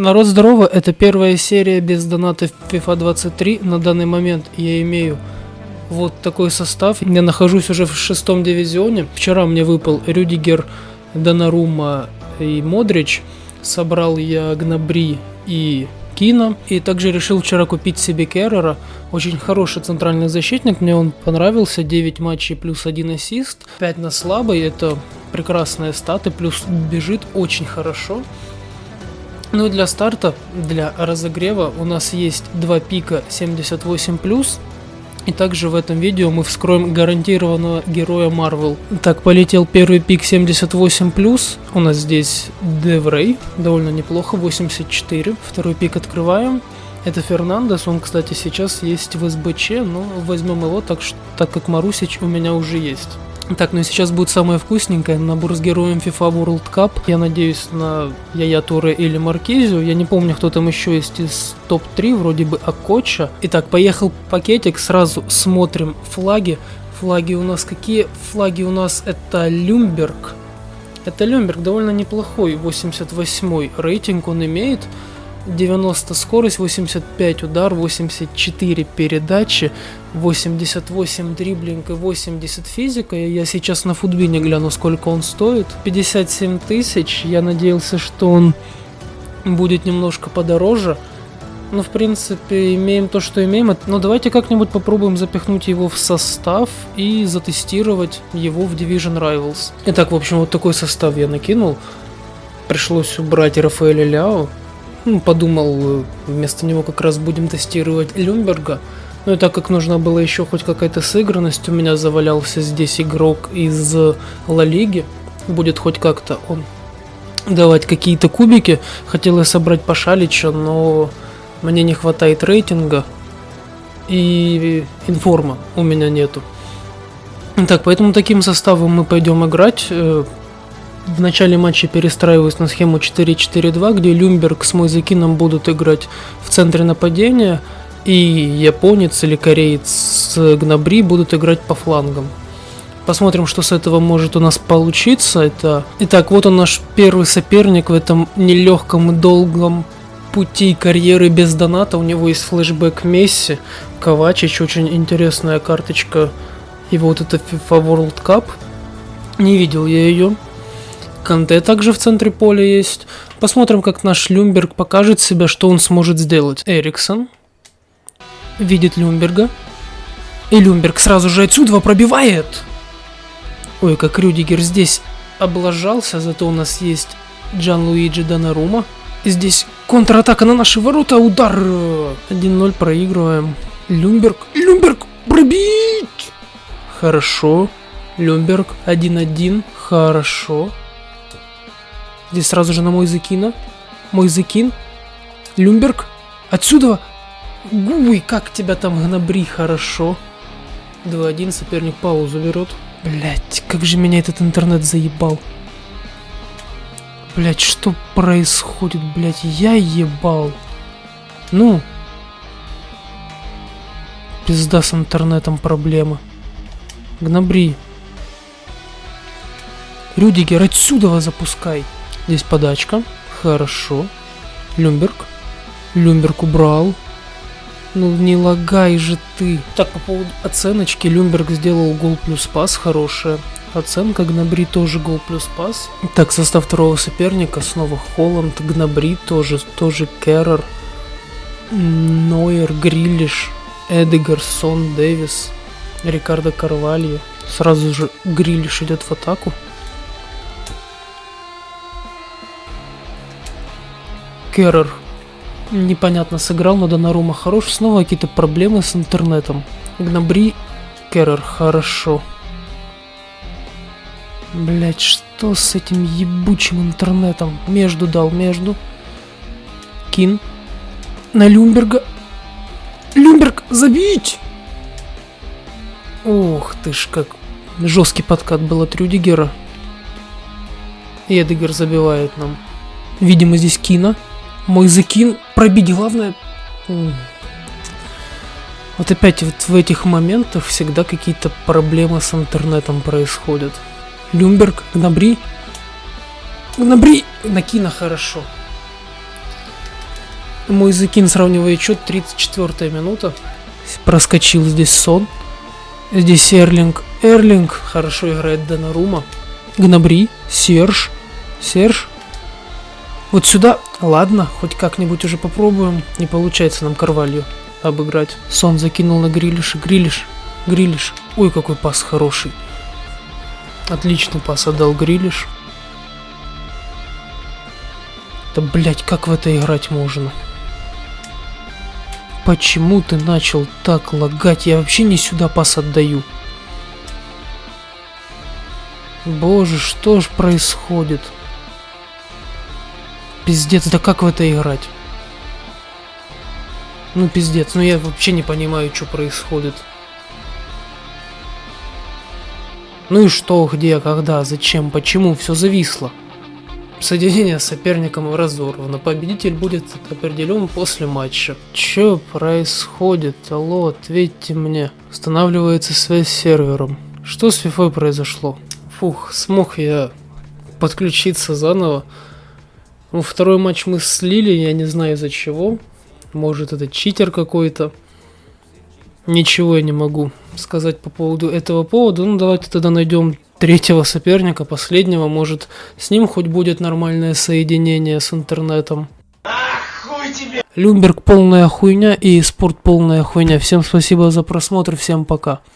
Народ здорово, это первая серия без доната в FIFA 23. На данный момент я имею вот такой состав. Я нахожусь уже в шестом дивизионе. Вчера мне выпал Рюдигер, Донарума и Модрич. Собрал я Гнабри и Кина. И также решил вчера купить себе Керрера. Очень хороший центральный защитник, мне он понравился. 9 матчей плюс 1 ассист. 5 на слабый, это прекрасные статы. Плюс бежит очень хорошо. Ну и для старта, для разогрева у нас есть два пика 78+, и также в этом видео мы вскроем гарантированного героя Marvel. Так, полетел первый пик 78+, у нас здесь Деврей, довольно неплохо, 84. Второй пик открываем. Это Фернандес, он, кстати, сейчас есть в СБЧ, но возьмем его, так, так как Марусич у меня уже есть. Так, ну и сейчас будет самое вкусненькое. Набор с героем FIFA World Cup. Я надеюсь на Яя Туре или Маркизию. Я не помню, кто там еще есть из топ-3, вроде бы Акоча. Итак, поехал пакетик, сразу смотрим флаги. Флаги у нас какие? Флаги у нас это Люмберг. Это Люмберг довольно неплохой, 88 рейтинг он имеет. 90 скорость, 85 удар, 84 передачи, 88 дриблинг и 80 физика. Я сейчас на футбине гляну, сколько он стоит. 57 тысяч. Я надеялся, что он будет немножко подороже. Но, в принципе, имеем то, что имеем. Но давайте как-нибудь попробуем запихнуть его в состав и затестировать его в Division Rivals. Итак, в общем, вот такой состав я накинул. Пришлось убрать Рафаэля Ляо. Подумал, вместо него как раз будем тестировать Люмберга. Ну и так как нужна была еще хоть какая-то сыгранность, у меня завалялся здесь игрок из Ла Лиги. Будет хоть как-то он давать какие-то кубики. Хотел я собрать Пашалича, но мне не хватает рейтинга. И информа у меня нету. Так, поэтому таким составом мы пойдем играть. В начале матча перестраиваюсь на схему 4-4-2, где Люмберг с Мойзекином будут играть в центре нападения, и японец или кореец с Гнабри будут играть по флангам. Посмотрим, что с этого может у нас получиться. Это... Итак, вот он наш первый соперник в этом нелегком и долгом пути карьеры без доната. У него есть флешбэк Месси, Ковачич, очень интересная карточка. И вот это FIFA World Cup. Не видел я ее. Канте также в центре поля есть. Посмотрим, как наш Люмберг покажет себя, что он сможет сделать. Эриксон видит Люмберга. И Люмберг сразу же отсюда пробивает. Ой, как Рюдигер здесь облажался, зато у нас есть Джан Луиджи Донарума. Здесь контратака на наши ворота, удар. 1-0 проигрываем. Люмберг, Люмберг, пробить! Хорошо. Люмберг, 1-1, хорошо. Здесь сразу же на мой закина. Мой закин. Люмберг. Отсюда. Гуй, как тебя там гнобри, хорошо. 2-1, соперник паузу берет. Блять, как же меня этот интернет заебал. Блять, что происходит, блять? Я ебал. Ну. Пизда с интернетом проблема. Гнобри. Рюдигер, отсюда запускай. Здесь подачка. Хорошо. Люмберг. Люмберг убрал. Ну не лагай же ты. Так, по поводу оценочки. Люмберг сделал гол плюс пас. Хорошая оценка. Гнабри тоже гол плюс пас. Так, состав второго соперника. Снова Холланд. Гнабри тоже, тоже Керрер. Нойер, Грилиш, Эдегар, Сон, Дэвис, Рикардо Карвальо. Сразу же Грилиш идет в атаку. Керрер непонятно сыграл, но Донарума хорош. Снова какие-то проблемы с интернетом. Гнабри Керрер хорошо. Блять, что с этим ебучим интернетом? Между дал, между. Кин. На Люмберга. Люмберг, забить! Ух ты ж, как жесткий подкат был от Рюдигера. И Эдегер забивает нам. Видимо, здесь Кина. Мой закин пробить. Главное... Вот опять вот в этих моментах всегда какие-то проблемы с интернетом происходят. Люмберг, Гнабри. Гнабри! Накина хорошо. Мой закин сравнивает счет 34 минута. Проскочил здесь сон. Здесь Эрлинг. Эрлинг хорошо играет Донарума. Гнабри. Серж. Серж. Вот сюда. Ладно, хоть как-нибудь уже попробуем. Не получается нам Карвалью обыграть. Сон закинул на Грилиша. Грилиш. Грилиш. Ой, какой пас хороший. Отличный пас отдал Грилиш. Да, блять, как в это играть можно? Почему ты начал так лагать? Я вообще не сюда пас отдаю. Боже, что ж происходит? Пиздец, да как в это играть? Ну пиздец, ну я вообще не понимаю, что происходит. Ну и что, где, когда, зачем, почему, все зависло. Соединение с соперником разорвано. Победитель будет определен после матча. Че происходит? Алло, ответьте мне. Устанавливается связь с сервером. Что с FIFA произошло? Фух, смог я подключиться заново. Ну, второй матч мы слили, я не знаю из-за чего. Может это читер какой-то. Ничего я не могу сказать по поводу этого повода. Ну, давайте тогда найдем третьего соперника, последнего. Может, с ним хоть будет нормальное соединение с интернетом. Люмберг полная хуйня и спорт полная хуйня. Всем спасибо за просмотр, всем пока.